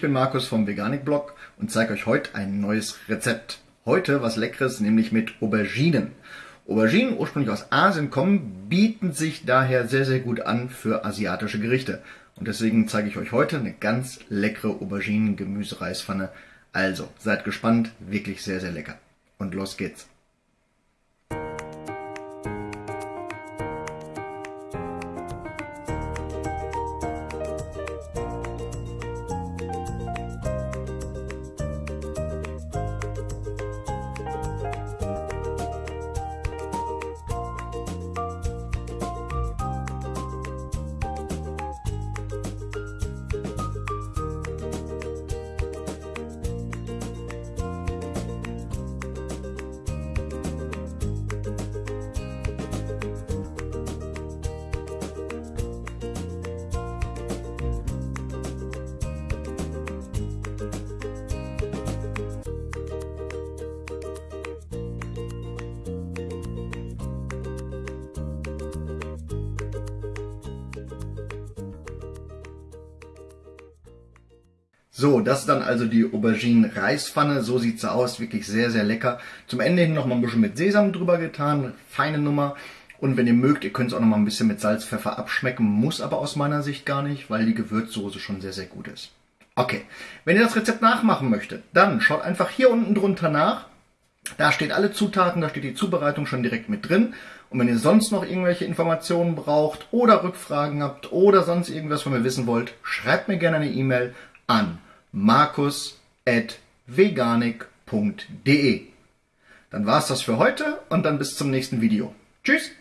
bin Markus vom Veganik Blog und zeige euch heute ein neues Rezept. Heute was Leckeres, nämlich mit Auberginen. Auberginen, ursprünglich aus Asien kommen, bieten sich daher sehr, sehr gut an für asiatische Gerichte. Und deswegen zeige ich euch heute eine ganz leckere Auberginen-Gemüsereispfanne. Also, seid gespannt, wirklich sehr, sehr lecker. Und los geht's. So, das ist dann also die Auberginen-Reispfanne. So sieht sie aus. Wirklich sehr, sehr lecker. Zum Ende hin noch mal ein bisschen mit Sesam drüber getan. Feine Nummer. Und wenn ihr mögt, ihr könnt es auch noch mal ein bisschen mit Salz, Pfeffer abschmecken. Muss aber aus meiner Sicht gar nicht, weil die Gewürzsoße schon sehr, sehr gut ist. Okay, wenn ihr das Rezept nachmachen möchtet, dann schaut einfach hier unten drunter nach. Da steht alle Zutaten, da steht die Zubereitung schon direkt mit drin. Und wenn ihr sonst noch irgendwelche Informationen braucht oder Rückfragen habt oder sonst irgendwas von mir wissen wollt, schreibt mir gerne eine E-Mail an markus.veganik.de. Dann war's das für heute und dann bis zum nächsten Video. Tschüss!